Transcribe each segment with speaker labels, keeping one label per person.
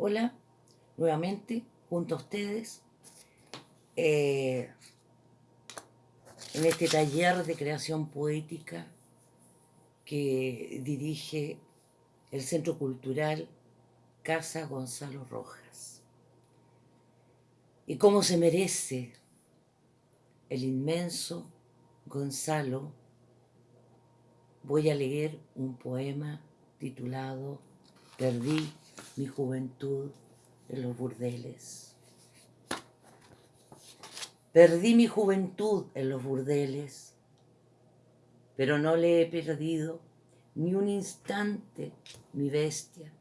Speaker 1: Hola, nuevamente, junto a ustedes, eh, en este taller de creación poética que dirige el Centro Cultural Casa Gonzalo Rojas. Y cómo se merece el inmenso Gonzalo, voy a leer un poema titulado Perdí mi juventud en los burdeles. Perdí mi juventud en los burdeles, pero no le he perdido ni un instante mi bestia.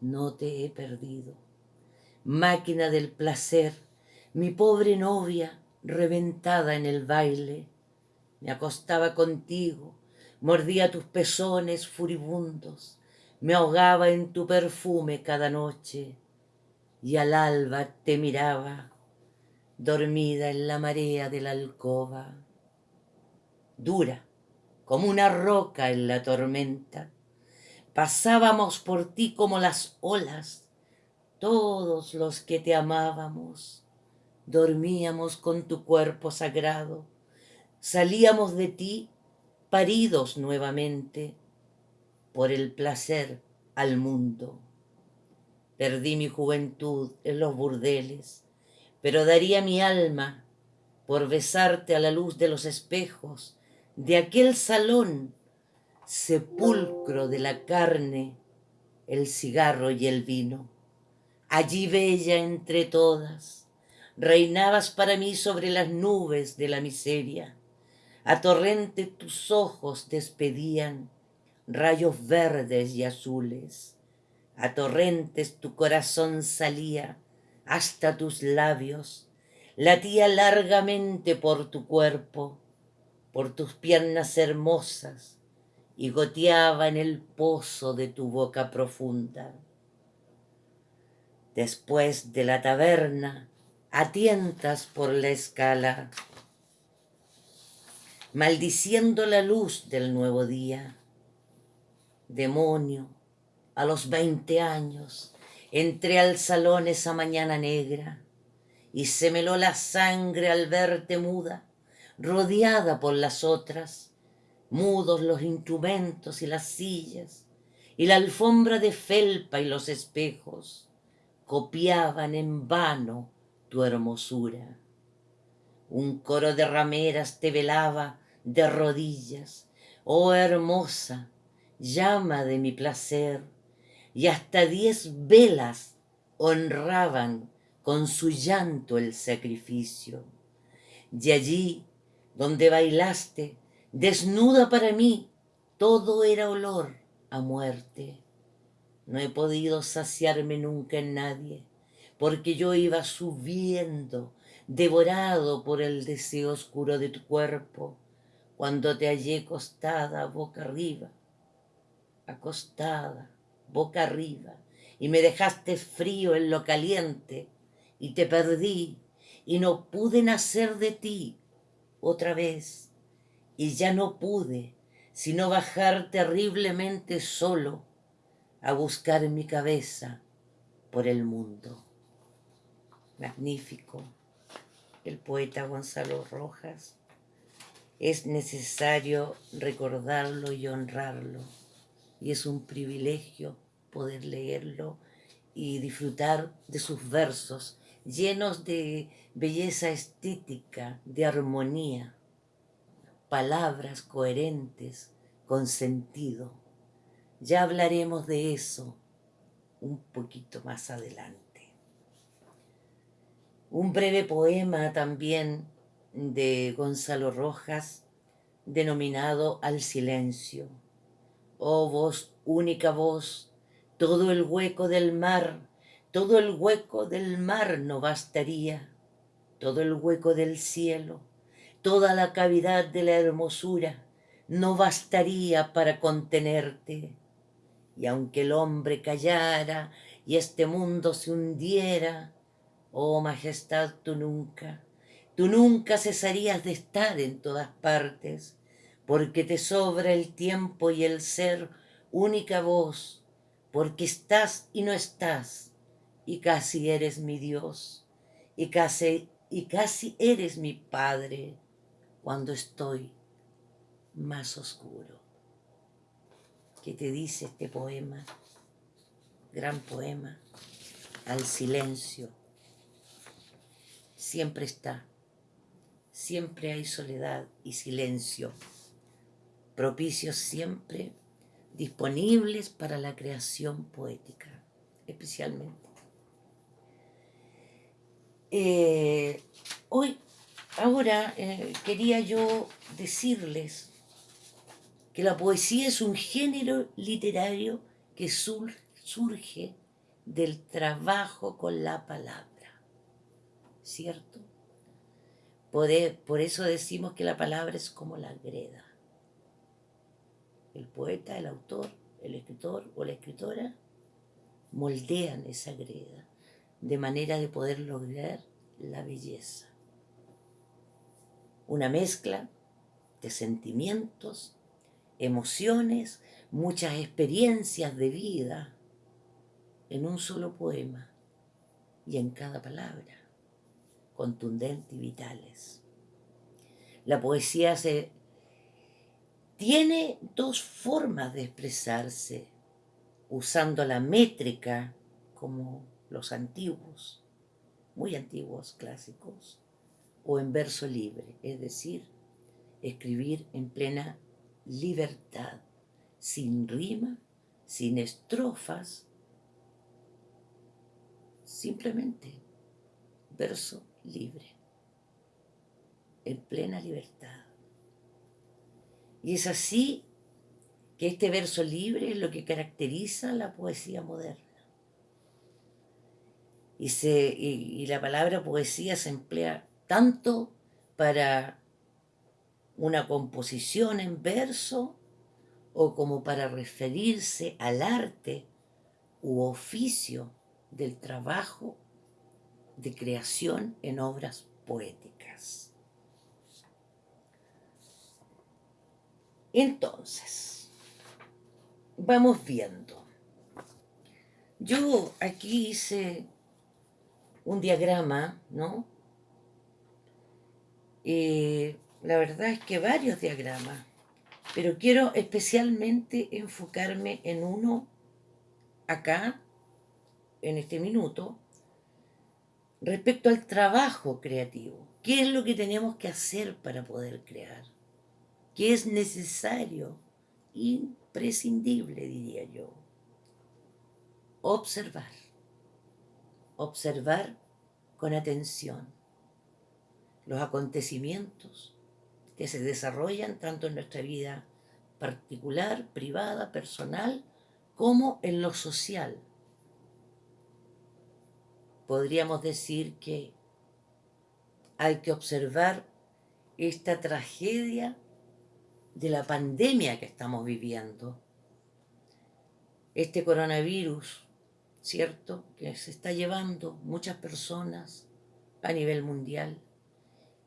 Speaker 1: No te he perdido, máquina del placer, mi pobre novia reventada en el baile. Me acostaba contigo, mordía tus pezones furibundos, me ahogaba en tu perfume cada noche y al alba te miraba, dormida en la marea de la alcoba. Dura, como una roca en la tormenta, pasábamos por ti como las olas, todos los que te amábamos, dormíamos con tu cuerpo sagrado, salíamos de ti paridos nuevamente, por el placer al mundo. Perdí mi juventud en los burdeles, pero daría mi alma por besarte a la luz de los espejos de aquel salón, sepulcro de la carne, el cigarro y el vino. Allí bella entre todas, reinabas para mí sobre las nubes de la miseria. A torrente tus ojos despedían rayos verdes y azules. A torrentes tu corazón salía hasta tus labios, latía largamente por tu cuerpo, por tus piernas hermosas, y goteaba en el pozo de tu boca profunda. Después de la taberna, atientas por la escala, maldiciendo la luz del nuevo día demonio, a los veinte años, entré al salón esa mañana negra y se meló la sangre al verte muda, rodeada por las otras, mudos los instrumentos y las sillas, y la alfombra de felpa y los espejos copiaban en vano tu hermosura. Un coro de rameras te velaba de rodillas, oh hermosa, llama de mi placer, y hasta diez velas honraban con su llanto el sacrificio. Y allí, donde bailaste, desnuda para mí, todo era olor a muerte. No he podido saciarme nunca en nadie, porque yo iba subiendo, devorado por el deseo oscuro de tu cuerpo, cuando te hallé costada boca arriba acostada, boca arriba, y me dejaste frío en lo caliente, y te perdí, y no pude nacer de ti otra vez, y ya no pude sino bajar terriblemente solo a buscar mi cabeza por el mundo. Magnífico, el poeta Gonzalo Rojas. Es necesario recordarlo y honrarlo y es un privilegio poder leerlo y disfrutar de sus versos llenos de belleza estética, de armonía, palabras coherentes, con sentido. Ya hablaremos de eso un poquito más adelante. Un breve poema también de Gonzalo Rojas denominado Al silencio Oh voz, única voz, todo el hueco del mar, todo el hueco del mar no bastaría, todo el hueco del cielo, toda la cavidad de la hermosura no bastaría para contenerte. Y aunque el hombre callara y este mundo se hundiera, oh majestad, tú nunca, tú nunca cesarías de estar en todas partes, porque te sobra el tiempo y el ser única voz, porque estás y no estás, y casi eres mi Dios, y casi, y casi eres mi Padre cuando estoy más oscuro. ¿Qué te dice este poema? Gran poema, al silencio. Siempre está, siempre hay soledad y silencio, propicios siempre disponibles para la creación poética, especialmente. Eh, hoy, ahora, eh, quería yo decirles que la poesía es un género literario que surge del trabajo con la palabra, ¿cierto? por eso decimos que la palabra es como la greda el poeta, el autor, el escritor o la escritora moldean esa greda de manera de poder lograr la belleza. Una mezcla de sentimientos, emociones, muchas experiencias de vida en un solo poema y en cada palabra, contundente y vitales. La poesía se tiene dos formas de expresarse, usando la métrica como los antiguos, muy antiguos clásicos, o en verso libre, es decir, escribir en plena libertad, sin rima, sin estrofas, simplemente verso libre, en plena libertad. Y es así que este verso libre es lo que caracteriza la poesía moderna. Y, se, y, la palabra poesía se emplea tanto para una composición en verso o como para referirse al arte u oficio del trabajo de creación en obras poéticas. Entonces, vamos viendo. Yo aquí hice un diagrama, ¿no? Eh, la verdad es que varios diagramas, pero quiero especialmente enfocarme en uno acá, en este minuto, respecto al trabajo creativo. ¿Qué es lo que tenemos que hacer para poder crear? Que es necesario, imprescindible, diría yo. Observar. Observar con atención los acontecimientos que se desarrollan tanto en nuestra vida particular, privada, personal, como en lo social. Podríamos decir que hay que observar esta tragedia de la pandemia que estamos viviendo. Este coronavirus, ¿cierto? Que se está llevando muchas personas a nivel mundial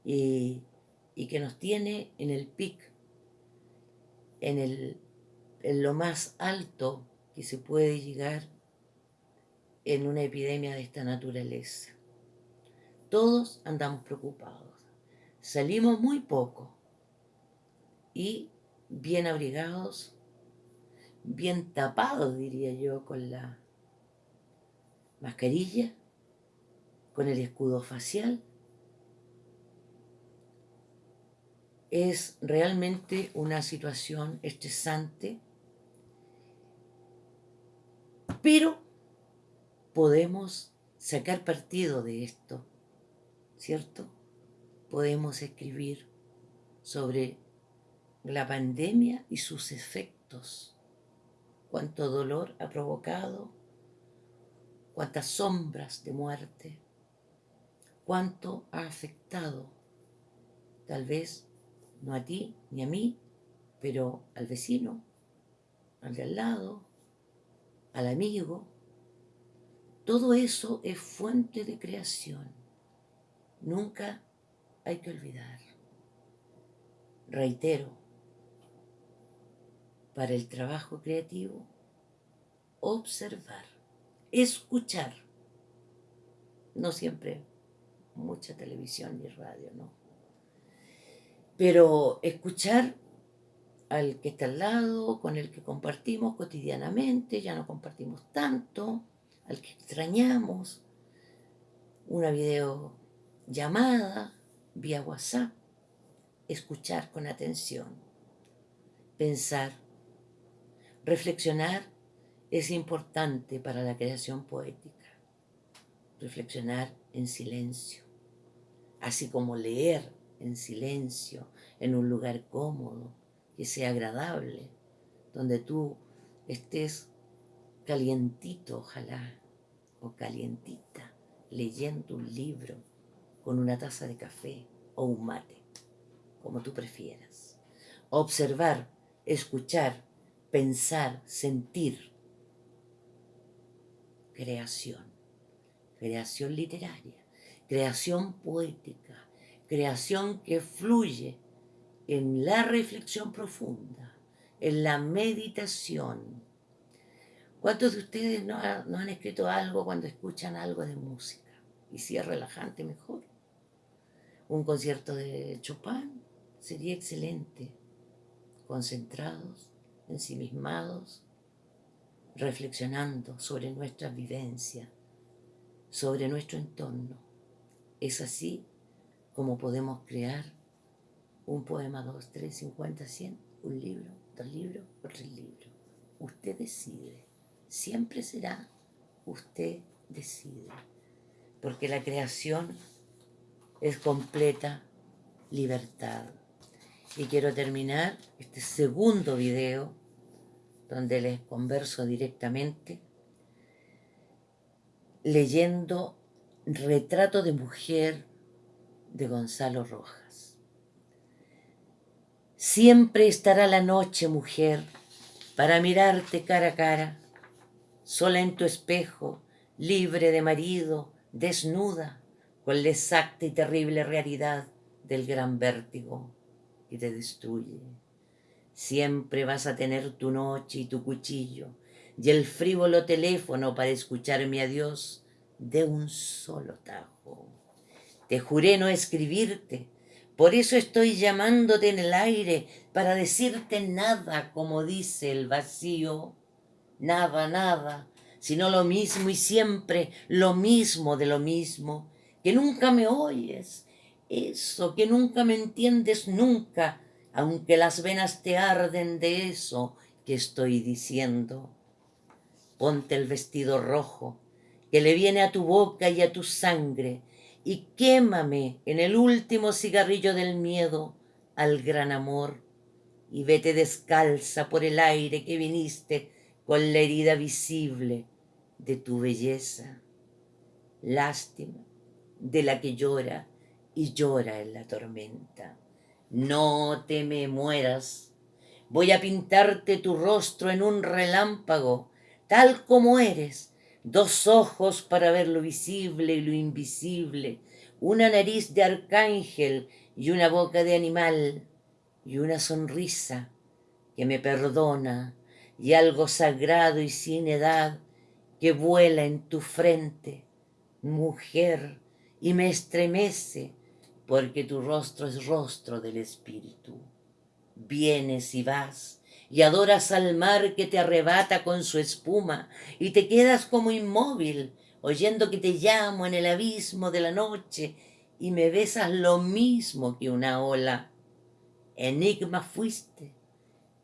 Speaker 1: y, que nos tiene en el pic, en, el, en lo más alto que se puede llegar en una epidemia de esta naturaleza. Todos andamos preocupados. Salimos muy poco y bien abrigados, bien tapados, diría yo, con la mascarilla, con el escudo facial. Es realmente una situación estresante, pero podemos sacar partido de esto, ¿cierto? Podemos escribir sobre la pandemia y sus efectos, cuánto dolor ha provocado, cuántas sombras de muerte, cuánto ha afectado, tal vez no a ti ni a mí, pero al vecino, al de al lado, al amigo. Todo eso es fuente de creación. Nunca hay que olvidar. Reitero, para el trabajo creativo observar, escuchar. No siempre mucha televisión y radio, ¿no? Pero escuchar al que está al lado, con el que compartimos cotidianamente, ya no compartimos tanto, al que extrañamos, una videollamada vía WhatsApp, escuchar con atención, pensar, reflexionar es importante para la creación poética, reflexionar en silencio, así como leer en silencio, en un lugar cómodo, que sea agradable, donde tú estés calientito, ojalá, o calientita, leyendo un libro con una taza de café o un mate, como tú prefieras. Observar, escuchar, pensar, sentir. Creación, creación literaria, creación poética, creación que fluye en la reflexión profunda, en la meditación. ¿Cuántos de ustedes no, han escrito algo cuando escuchan algo de música? Y si es relajante, mejor. Un concierto de Chopin sería excelente. Concentrados, ensimismados, reflexionando sobre nuestra vivencia, sobre nuestro entorno. Es así como podemos crear un poema, dos, tres, cincuenta, cien, un libro, dos libros tres libros. Usted decide. Siempre será usted decide. Porque la creación es completa libertad. Y quiero terminar este segundo video donde les converso directamente leyendo Retrato de Mujer de Gonzalo Rojas. Siempre estará la noche, mujer, para mirarte cara a cara, sola en tu espejo, libre de marido, desnuda, con la exacta y terrible realidad del gran vértigo que te destruye. Siempre vas a tener tu noche y tu cuchillo y el frívolo teléfono para escuchar mi adiós de un solo tajo. Te juré no escribirte, por eso estoy llamándote en el aire para decirte nada como dice el vacío. Nada, nada, sino lo mismo y siempre lo mismo de lo mismo. Que nunca me oyes, eso, que nunca me entiendes nunca, aunque las venas te arden de eso que estoy diciendo. Ponte el vestido rojo, que le viene a tu boca y a tu sangre, y quémame en el último cigarrillo del miedo al gran amor y vete descalza por el aire que viniste con la herida visible de tu belleza. Lástima de la que llora y llora en la tormenta. No te me mueras. Voy a pintarte tu rostro en un relámpago, tal como eres, dos ojos para ver lo visible y lo invisible, una nariz de arcángel y una boca de animal, y una sonrisa que me perdona, y algo sagrado y sin edad que vuela en tu frente, mujer, y me estremece, porque tu rostro es rostro del espíritu. Vienes y vas, y adoras al mar que te arrebata con su espuma y te quedas como inmóvil, oyendo que te llamo en el abismo de la noche y me besas lo mismo que una ola. Enigma fuiste,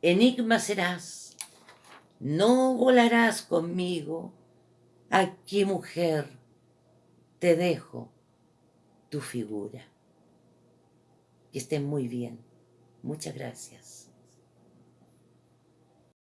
Speaker 1: enigma serás, no volarás conmigo. Aquí, mujer, te dejo tu figura. Que estén muy bien. Muchas gracias.